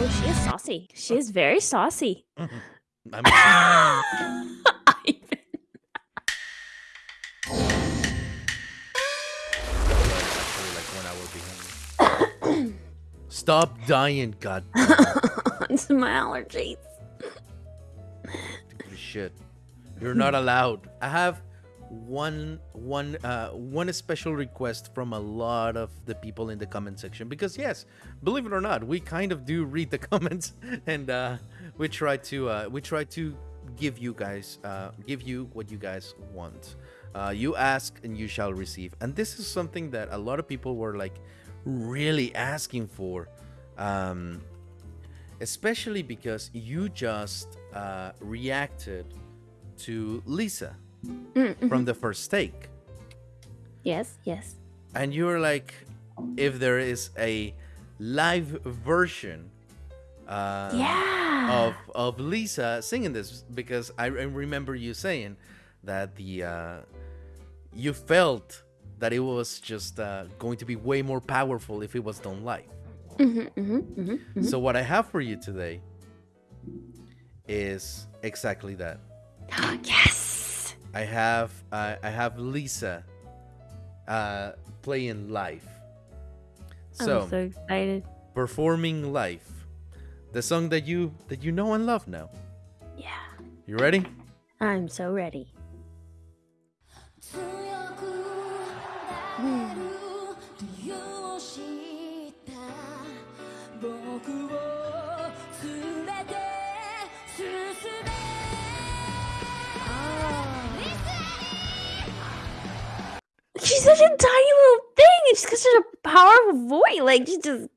Oh, she is saucy. She is very saucy. Mm-hmm. I'm Ivan. actually like one hour behind. Stop dying, god it's my allergies. damn shit. You're not allowed. I have one one uh one special request from a lot of the people in the comment section. Because yes believe it or not we kind of do read the comments and uh we try to uh we try to give you guys uh give you what you guys want. Uh you ask and you shall receive. And this is something that a lot of people were like really asking for um especially because you just uh reacted to lisa Mm, from mhm. the first take Yes, yes. and you're like if there is a live version uh Yeah. of of lisa singing this because i re- remember you saying that the uh you felt that it was just uh, going to be way more powerful if it was done live hmm hmm hmm hmm so what i have for you today is exactly that yes. I have uh, I have Lisa uh, playing live. So, I'm so excited. performing live, the song that you that you know and love now. Yeah. You ready? I'm so ready. 強 a tiny little thing. and She's got such a powerful voice. Like she just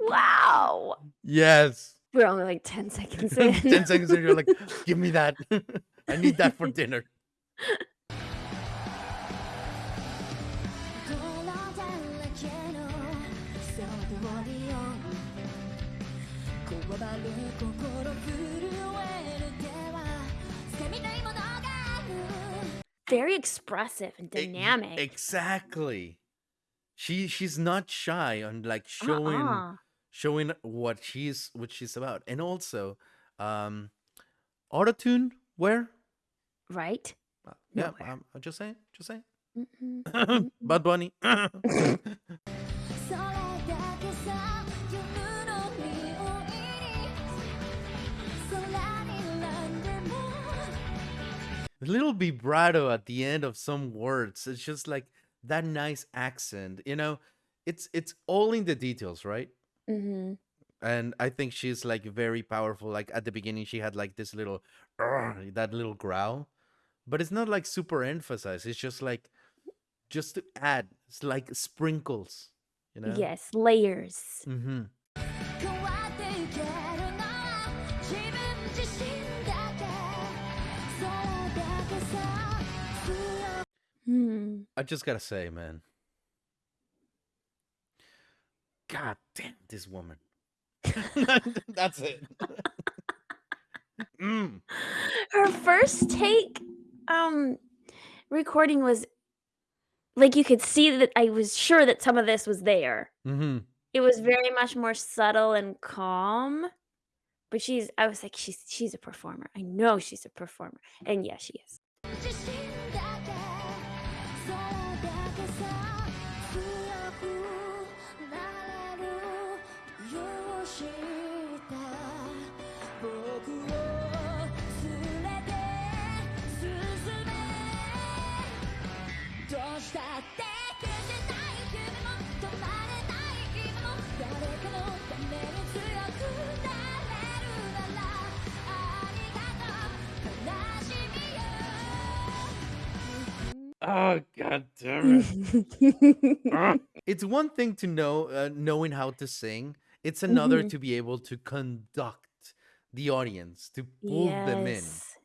wow. Yes. We're only like 10 seconds in. Ten seconds in, you're like, give me that. I need that for dinner. Very expressive and dynamic. exactly. She she's not shy on like showing Uh-uh. showing what she's what she's about. And also, um autotune where? Right? Uh, Yeah, Nowhere. um, just saying, just saying. Mhm. Bad Bunny. A little vibrato at the end of some words. It's just like that nice accent. You know, it's it's all in the details, right? Mhm. And I think she's like very powerful. Like at the beginning, she had like this little that little growl, but it's not like super emphasized. It's just like just to add. It's like sprinkles. You know. Yes, layers. Mm-hmm. I just gotta say, man. God damn this woman. That's it. mm. Her first take um recording was like you could see that I was sure that some of this was there. Mm-hmm. It was very much more subtle and calm. But she's I was like she's she's a performer. I know she's a performer. And yeah, she is. Oh god damn it. Ah. it's one thing to know uh, knowing how to sing. It's another Mhm. to be able to conduct the audience, to pull them in. Yes.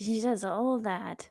She does all that.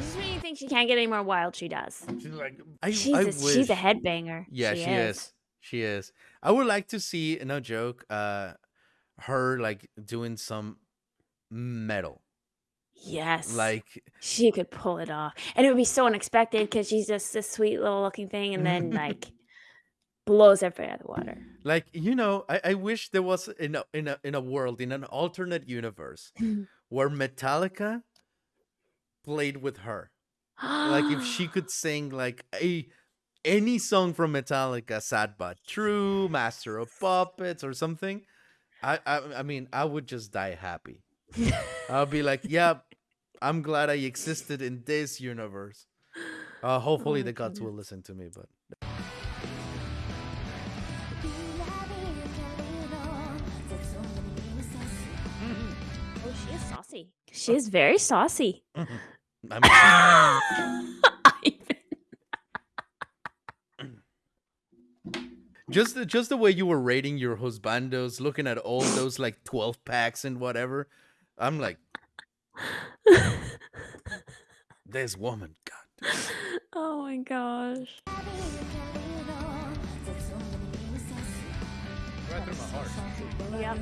Just when you think she can't get any more wild. She does. She's like, I, Jesus, I wish. she's a headbanger. Yeah, she, she is. is. She is. I would like to see, no joke, uh, her like doing some metal. Yes. Like she could pull it off. And it would be so unexpected because she's just this sweet little looking thing and then like blows everybody out of the water. Like, you know, I, I wish there was in a in a in a world, in an alternate universe where Metallica played with her. like if she could sing like a any song from Metallica, Sad but True, Master of Puppets, or something, I I, I mean I would just die happy. I'll be like, yeah, I'm glad I existed in this universe. Uh, hopefully oh the gods will listen to me, but. Oh, she is saucy. She is very saucy. I'm just the, just the way you were rating your husbandos, looking at all those like twelve packs and whatever. I'm like, this woman, God. Oh my gosh. Right through my heart. Yep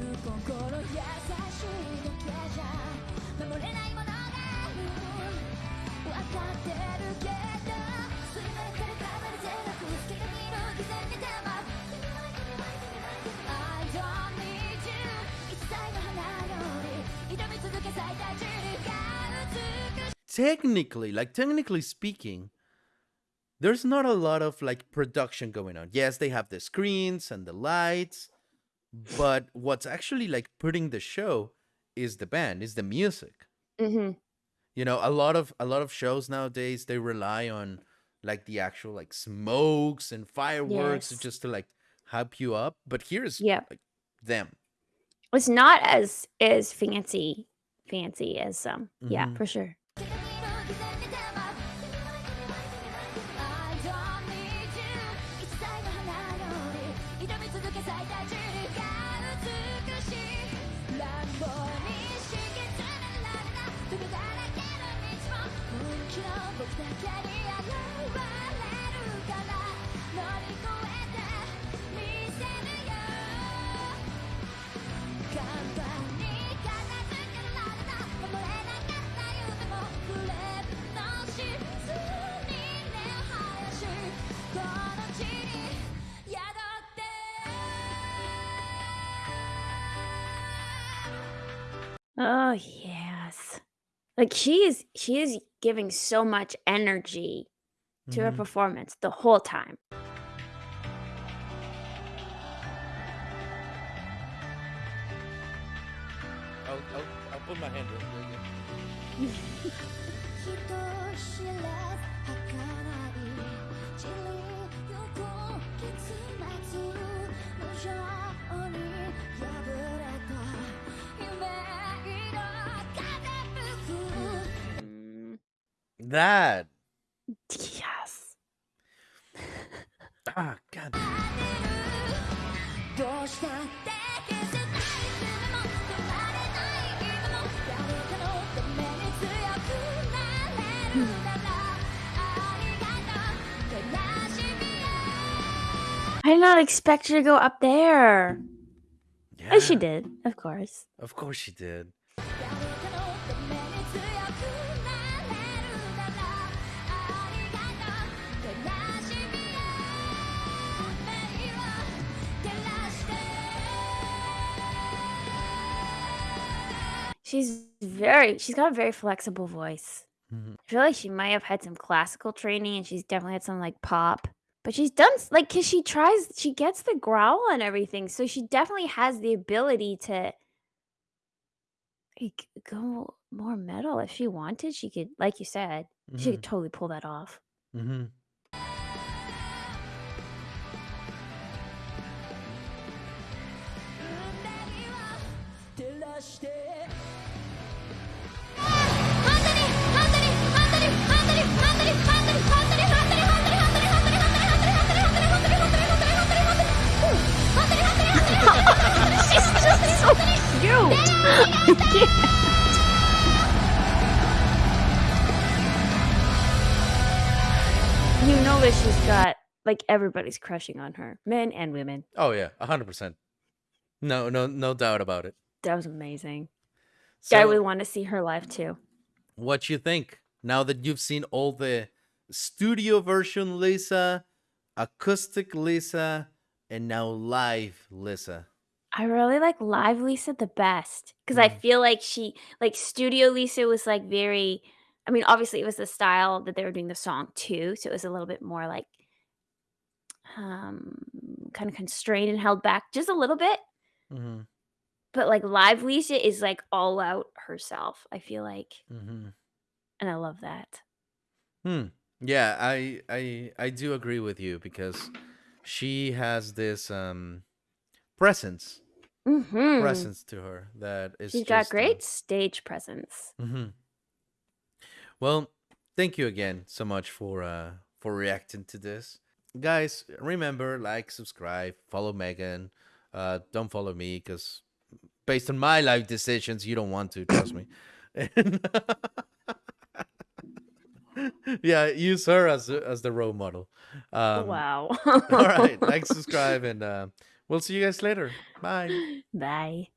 technically, like technically speaking, there's not a lot of like production going on. Yes, they have the screens and the lights, but what's actually like putting the show is the band, is the music. Mm-hmm you know a lot of a lot of shows nowadays they rely on like the actual like smokes and fireworks yes. just to like hype you up but here's yeah like, them it's not as as fancy fancy as some um, mm -hmm. yeah mm-hmm. for sure Oh yes. Like she is she is giving so much energy to mm-hmm. her performance the whole time. I'll, I'll, I'll put my hand up. that. Yes. ah, God. I did not expect her to go up there. Yeah. And she did, of course. Of course she did. She's very she's got a very flexible voice. Mhm. I feel like she might have had some classical training and she's definitely had some like pop. But she's done like because she tries she gets the growl and everything, so she definitely has the ability to like, go more metal if she wanted, she could like you said, she could mm-hmm. totally pull that off. Mhm. Ava, she's got like everybody's crushing on her, men and women. Oh yeah, a hundred percent. No, no, no doubt about it. That was amazing. So, I would want to see her live too. what you think now that you've seen all the studio version Lisa, acoustic Lisa, and now live Lisa? I really like live Lisa the best because I Mm. feel like she like studio Lisa was like very. I mean, obviously it was the style that they were doing the song too, so it was a little bit more like um kind of constrained and held back just a little bit. Mm-hmm. But like live Lisa is like all out herself. I feel like, Mm-hmm. and I love that. Hmm. Yeah, I I I do agree with you because she has this um presence Mm-hmm. presence to her that is She's got great stage presence. Well, thank you again so much for uh for reacting to this. Guys, remember like, subscribe, follow Megan. Uh don't follow me cuz based on my life decisions, you don't want to, trust me. Yeah, use her as as the role model. Um wow. all right, like, subscribe and uh we'll see you guys later. Bye. Bye.